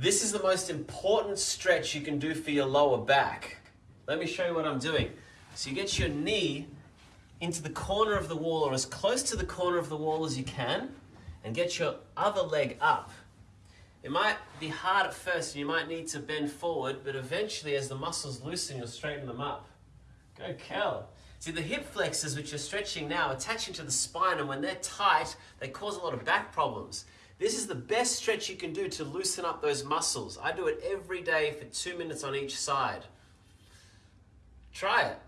This is the most important stretch you can do for your lower back. Let me show you what I'm doing. So you get your knee into the corner of the wall or as close to the corner of the wall as you can and get your other leg up. It might be hard at first and you might need to bend forward, but eventually as the muscles loosen, you'll straighten them up. Go Kel. See, the hip flexors, which you're stretching now, attaching to the spine, and when they're tight, they cause a lot of back problems. This is the best stretch you can do to loosen up those muscles. I do it every day for two minutes on each side. Try it.